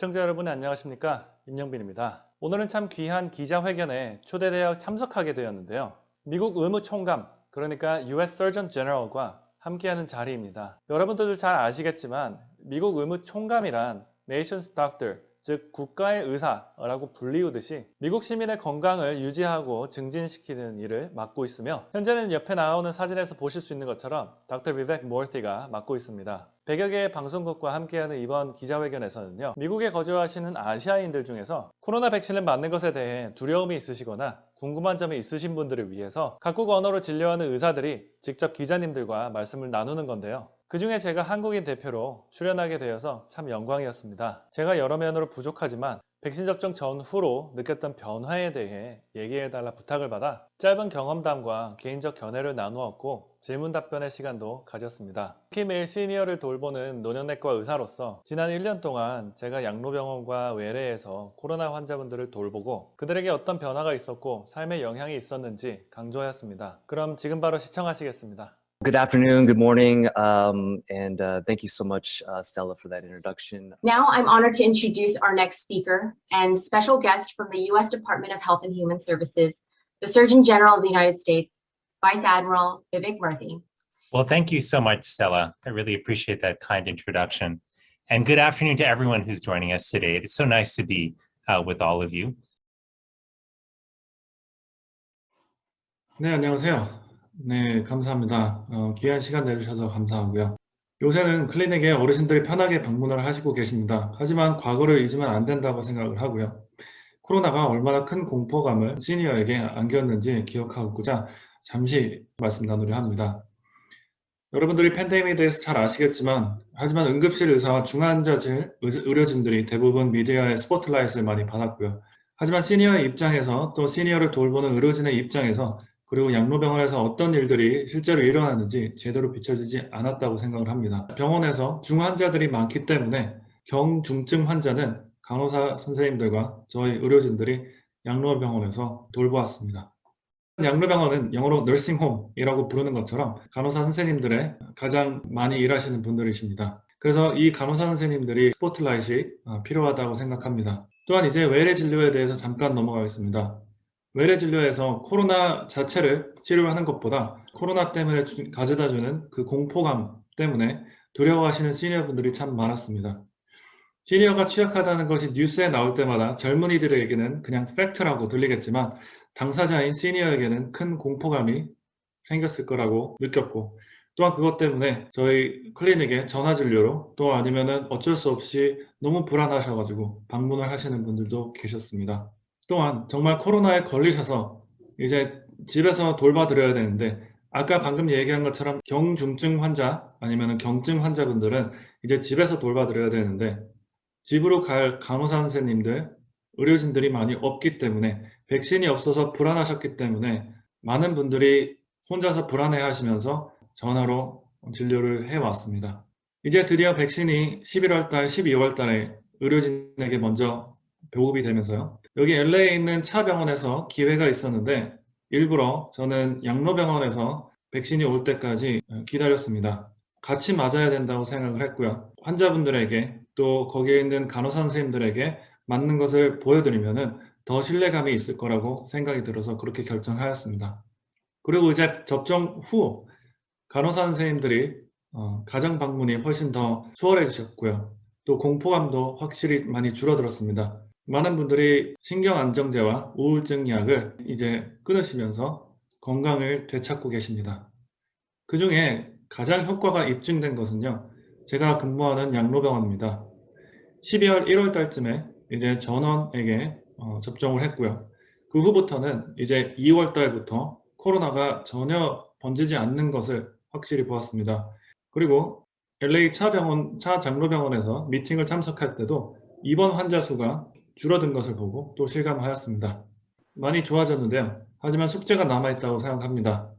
시청자 여러분 안녕하십니까 임영빈입니다. 오늘은 참 귀한 기자회견에 초대되어 참석하게 되었는데요. 미국 의무총감 그러니까 US Surgeon General과 함께하는 자리입니다. 여러분들도 잘 아시겠지만 미국 의무총감이란 Nation's Doctor 즉 국가의 의사라고 불리우듯이 미국 시민의 건강을 유지하고 증진시키는 일을 맡고 있으며 현재는 옆에 나오는 사진에서 보실 수 있는 것처럼 닥터 비백 모르티가 맡고 있습니다. 100여 개의 방송국과 함께하는 이번 기자회견에서는요. 미국에 거주하시는 아시아인들 중에서 코로나 백신을 맞는 것에 대해 두려움이 있으시거나 궁금한 점이 있으신 분들을 위해서 각국 언어로 진료하는 의사들이 직접 기자님들과 말씀을 나누는 건데요. 그 중에 제가 한국인 대표로 출연하게 되어서 참 영광이었습니다. 제가 여러 면으로 부족하지만 백신 접종 전후로 느꼈던 변화에 대해 얘기해달라 부탁을 받아 짧은 경험담과 개인적 견해를 나누었고 질문 답변의 시간도 가졌습니다. 특히 매일 시니어를 돌보는 노년내과 의사로서 지난 1년 동안 제가 양로병원과 외래에서 코로나 환자분들을 돌보고 그들에게 어떤 변화가 있었고 삶에 영향이 있었는지 강조하였습니다. 그럼 지금 바로 시청하시겠습니다. Good afternoon, good morning, um, and uh, thank you so much, uh, Stella, for that introduction. Now I'm honored to introduce our next speaker and special guest from the U.S. Department of Health and Human Services, the Surgeon General of the United States, Vice Admiral Vivek Murthy. Well, thank you so much, Stella. I really appreciate that kind introduction. And good afternoon to everyone who's joining us today. It's so nice to be uh, with all of you. 네, 안녕하세요. 네, 감사합니다. 어, 귀한 시간 내주셔서 감사하고요. 요새는 클리닉에 어르신들이 편하게 방문을 하시고 계십니다. 하지만 과거를 잊으면 안 된다고 생각을 하고요. 코로나가 얼마나 큰 공포감을 시니어에게 안겼는지 기억하고자 잠시 말씀 나누려 합니다. 여러분들이 팬데믹에 대해서 잘 아시겠지만 하지만 응급실 의사와 중환자실 의료진들이 대부분 미디어의 스포트라이트를 많이 받았고요. 하지만 시니어의 입장에서 또 시니어를 돌보는 의료진의 입장에서 그리고 양로병원에서 어떤 일들이 실제로 일어나는지 제대로 비춰지지 않았다고 생각을 합니다. 병원에서 중환자들이 많기 때문에 경중증 환자는 간호사 선생님들과 저희 의료진들이 양로병원에서 돌보았습니다. 양로병원은 영어로 너싱홈이라고 부르는 것처럼 간호사 선생님들의 가장 많이 일하시는 분들이십니다. 그래서 이 간호사 선생님들이 스포트라이트가 어, 필요하다고 생각합니다. 또한 이제 외래 진료에 대해서 잠깐 넘어가겠습니다. 외래 진료에서 코로나 자체를 치료하는 것보다 코로나 때문에 가져다주는 그 공포감 때문에 두려워하시는 시니어분들이 참 많았습니다. 시니어가 취약하다는 것이 뉴스에 나올 때마다 젊은이들에게는 그냥 팩트라고 들리겠지만 당사자인 시니어에게는 큰 공포감이 생겼을 거라고 느꼈고 또한 그것 때문에 저희 클리닉에 전화진료로 또 아니면 어쩔 수 없이 너무 불안하셔가지고 방문을 하시는 분들도 계셨습니다. 또한 정말 코로나에 걸리셔서 이제 집에서 돌봐드려야 되는데 아까 방금 얘기한 것처럼 경중증 환자 아니면 경증 환자분들은 이제 집에서 돌봐드려야 되는데 집으로 갈 간호사 선생님들 의료진들이 많이 없기 때문에 백신이 없어서 불안하셨기 때문에 많은 분들이 혼자서 불안해 하시면서 전화로 진료를 해왔습니다. 이제 드디어 백신이 11월 달, 12월 달에 의료진에게 먼저 보급이 되면서요. 여기 LA에 있는 차 병원에서 기회가 있었는데 일부러 저는 양로병원에서 백신이 올 때까지 기다렸습니다. 같이 맞아야 된다고 생각을 했고요. 환자분들에게 또 거기에 있는 간호사 선생님들에게 맞는 것을 보여드리면 더 신뢰감이 있을 거라고 생각이 들어서 그렇게 결정하였습니다. 그리고 이제 접종 후 간호사 선생님들이 어, 가정 방문이 훨씬 더 수월해지셨고요. 또 공포감도 확실히 많이 줄어들었습니다. 많은 분들이 신경안정제와 우울증 약을 이제 끊으시면서 건강을 되찾고 계십니다. 그 중에 가장 효과가 입증된 것은요. 제가 근무하는 양로병원입니다. 12월 1월 달쯤에 이제 전원에게 어, 접종을 했고요. 그 후부터는 이제 2월 달부터 코로나가 전혀 번지지 않는 것을 확실히 보았습니다. 그리고 LA 차 병원, 차 장로병원에서 미팅을 참석할 때도 입원 환자 수가 줄어든 것을 보고 또 실감하였습니다. 많이 좋아졌는데요. 하지만 숙제가 남아있다고 생각합니다.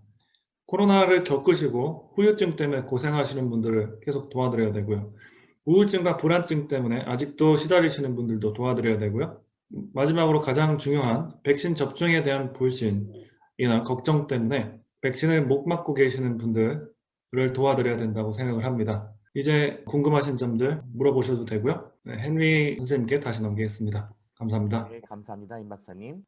코로나를 겪으시고 후유증 때문에 고생하시는 분들을 계속 도와드려야 되고요. 우울증과 불안증 때문에 아직도 시달리시는 분들도 도와드려야 되고요. 마지막으로 가장 중요한 백신 접종에 대한 불신이나 걱정 때문에 백신을 못 맞고 계시는 분들을 도와드려야 된다고 생각을 합니다. 이제 궁금하신 점들 물어보셔도 되고요. 네, 헨리 선생님께 다시 넘기겠습니다. 감사합니다. 네, 감사합니다, 임 박사님.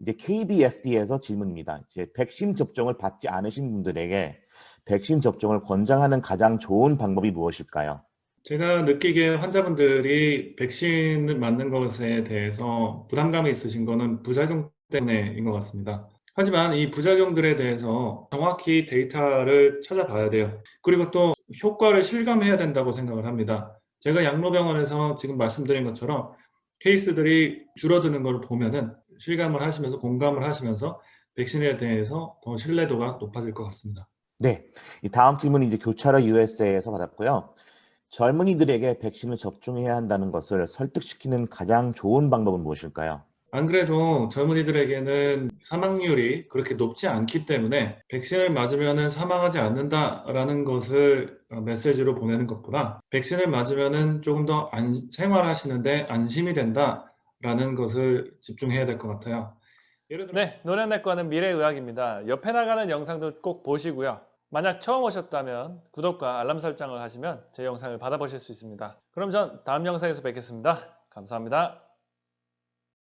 이제 KBFD에서 질문입니다. 이제 백신 접종을 받지 않으신 분들에게 백신 접종을 권장하는 가장 좋은 방법이 무엇일까요? 제가 느끼기에 환자분들이 백신을 맞는 것에 대해서 부담감이 있으신 거는 부작용 때문에인 것 같습니다. 하지만 이 부작용들에 대해서 정확히 데이터를 찾아봐야 돼요. 그리고 또 효과를 실감해야 된다고 생각을 합니다. 제가 양로병원에서 지금 말씀드린 것처럼 케이스들이 줄어드는 걸 보면은 실감을 하시면서 공감을 하시면서 백신에 대해서 더 신뢰도가 높아질 것 같습니다. 네, 이 다음 질문은 이제 교차로 USA에서 받았고요. 젊은이들에게 백신을 접종해야 한다는 것을 설득시키는 가장 좋은 방법은 무엇일까요? 안 그래도 젊은이들에게는 사망률이 그렇게 높지 않기 때문에 백신을 맞으면 사망하지 않는다라는 것을 어, 메시지로 보내는 것보다 백신을 맞으면 조금 더 안, 생활하시는데 안심이 된다라는 것을 집중해야 될 것 같아요. 네, 노년내과는 미래의학입니다. 옆에 나가는 영상도 꼭 보시고요. 만약 처음 오셨다면 구독과 알람 설정을 하시면 제 영상을 받아보실 수 있습니다. 그럼 전 다음 영상에서 뵙겠습니다. 감사합니다.